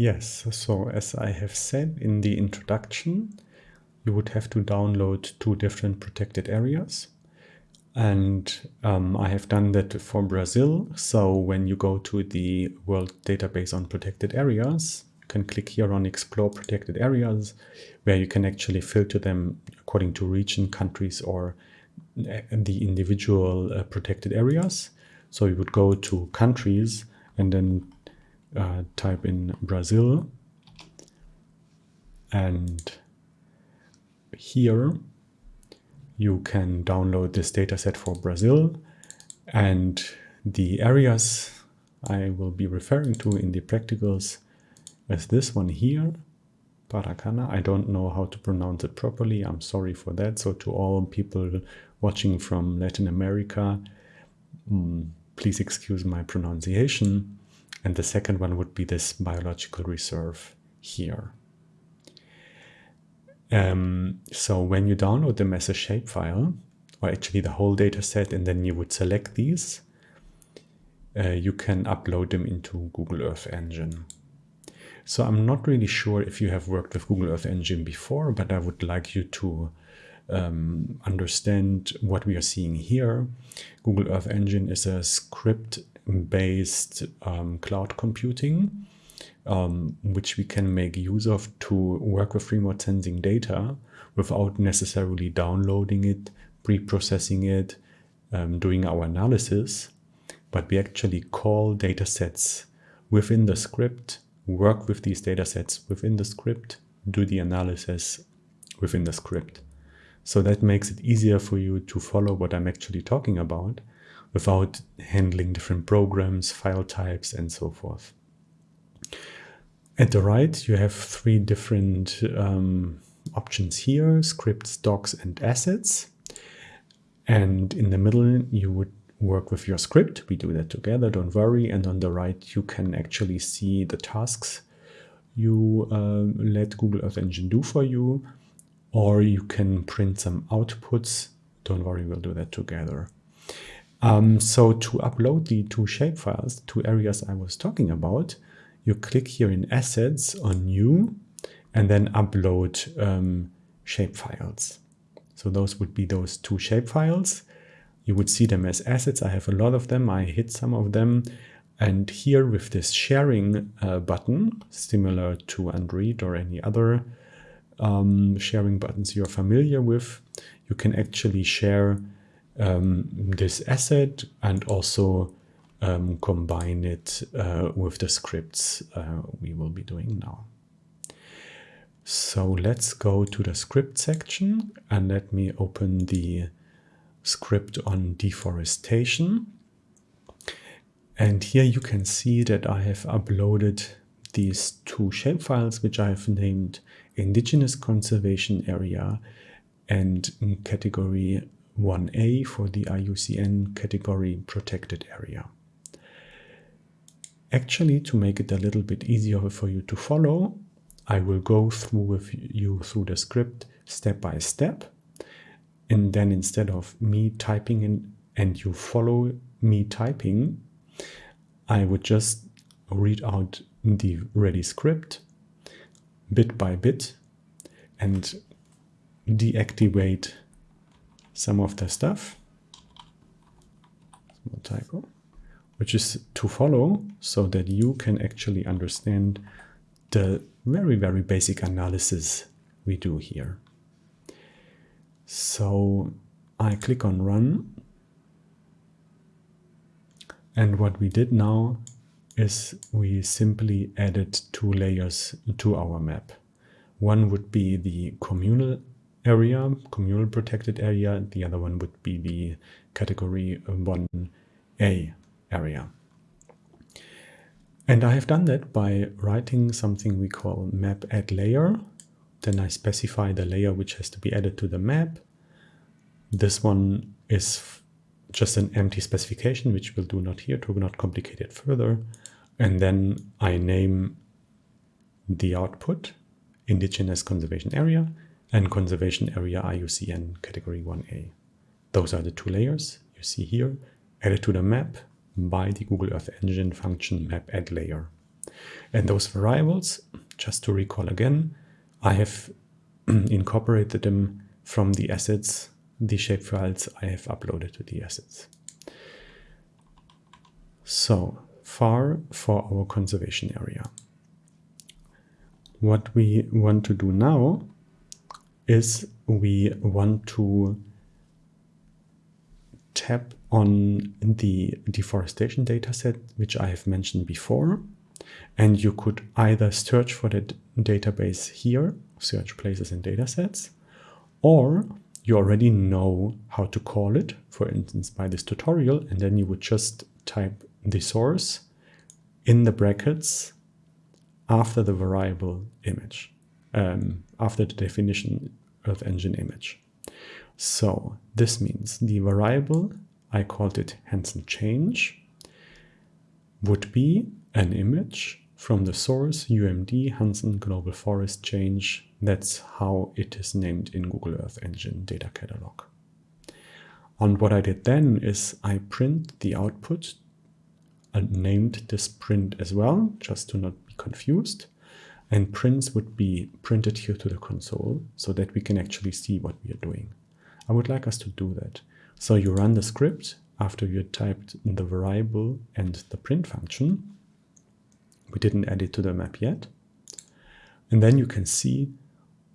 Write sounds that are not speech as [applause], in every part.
Yes, so as I have said in the introduction, you would have to download two different protected areas. And um, I have done that for Brazil. So when you go to the World Database on Protected Areas, you can click here on Explore Protected Areas, where you can actually filter them according to region, countries, or the individual uh, protected areas. So you would go to countries and then uh, type in Brazil and here you can download this dataset for Brazil and the areas I will be referring to in the practicals is this one here, Parakanã. I don't know how to pronounce it properly. I'm sorry for that. So to all people watching from Latin America, um, please excuse my pronunciation. And the second one would be this biological reserve here. Um, so when you download them as a shapefile, or actually the whole data set, and then you would select these, uh, you can upload them into Google Earth Engine. So I'm not really sure if you have worked with Google Earth Engine before, but I would like you to um, understand what we are seeing here. Google Earth Engine is a script based um, cloud computing, um, which we can make use of to work with remote sensing data without necessarily downloading it, pre-processing it, um, doing our analysis, but we actually call data sets within the script, work with these data sets within the script, do the analysis within the script. So that makes it easier for you to follow what I'm actually talking about without handling different programs, file types, and so forth. At the right, you have three different um, options here, scripts, docs, and assets. And in the middle, you would work with your script. We do that together, don't worry. And on the right, you can actually see the tasks you uh, let Google Earth Engine do for you, or you can print some outputs. Don't worry, we'll do that together. Um, so to upload the two shapefiles, two areas I was talking about, you click here in Assets on New and then Upload um, shapefiles. So those would be those two shapefiles. You would see them as assets. I have a lot of them. I hit some of them. And here with this sharing uh, button, similar to Android or any other um, sharing buttons you're familiar with, you can actually share um, this asset and also um, combine it uh, with the scripts uh, we will be doing now. So let's go to the script section and let me open the script on deforestation. And here you can see that I have uploaded these two shapefiles, which I have named Indigenous Conservation Area and category 1A for the IUCN category protected area. Actually, to make it a little bit easier for you to follow, I will go through with you through the script step by step. And then instead of me typing in and you follow me typing, I would just read out the ready script bit by bit and deactivate some of the stuff. Small typo. Which is to follow so that you can actually understand the very, very basic analysis we do here. So I click on run. And what we did now is we simply added two layers to our map. One would be the communal area, communal protected area. The other one would be the category 1A area. And I have done that by writing something we call map add layer. Then I specify the layer which has to be added to the map. This one is just an empty specification, which we'll do not here to not complicate it further. And then I name the output indigenous conservation area and conservation area IUCN category 1A. those are the two layers you see here, added to the map by the Google Earth Engine function map add layer. And those variables, just to recall again, I have [clears throat] incorporated them from the assets, the shapefiles I have uploaded to the assets. So far for our conservation area. What we want to do now is we want to tap on the deforestation dataset, which I have mentioned before. And you could either search for that database here, search places and datasets, or you already know how to call it, for instance, by this tutorial, and then you would just type the source in the brackets after the variable image, um, after the definition of Engine image. So this means the variable, I called it Hansen change, would be an image from the source UMD Hansen Global Forest Change. That's how it is named in Google Earth Engine data catalog. And what I did then is I print the output and named this print as well, just to not be confused. And prints would be printed here to the console so that we can actually see what we are doing. I would like us to do that. So you run the script after you typed the variable and the print function. We didn't add it to the map yet. And then you can see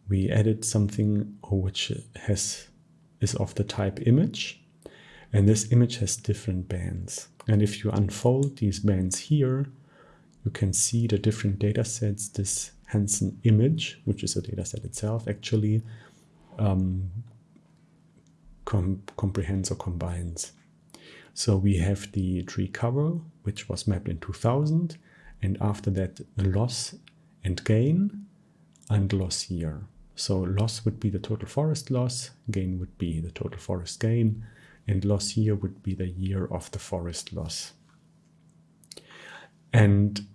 we added something which has is of the type image. And this image has different bands. And if you unfold these bands here, you can see the different data sets this Hansen image, which is a data set itself, actually um, com comprehends or combines. So we have the tree cover, which was mapped in 2000, and after that loss and gain and loss year. So loss would be the total forest loss, gain would be the total forest gain, and loss year would be the year of the forest loss. And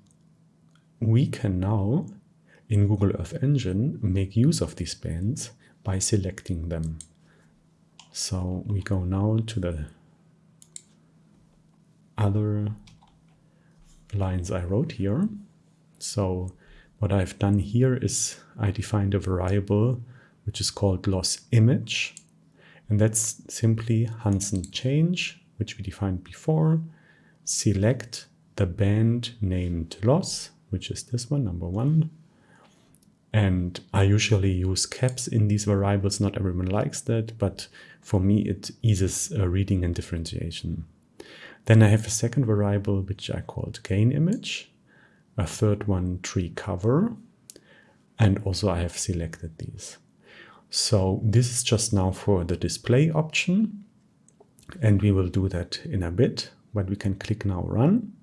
we can now, in Google Earth Engine, make use of these bands by selecting them. So we go now to the other lines I wrote here. So what I've done here is I defined a variable which is called loss image. And that's simply Hansen change, which we defined before. Select the band named loss, which is this one, number one. And I usually use caps in these variables. Not everyone likes that, but for me, it eases reading and differentiation. Then I have a second variable, which I called gain image. A third one, tree cover. And also I have selected these. So this is just now for the display option. And we will do that in a bit, but we can click now run.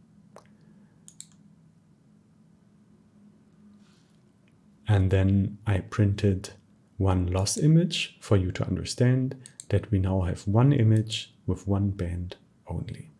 And then I printed one loss image for you to understand that we now have one image with one band only.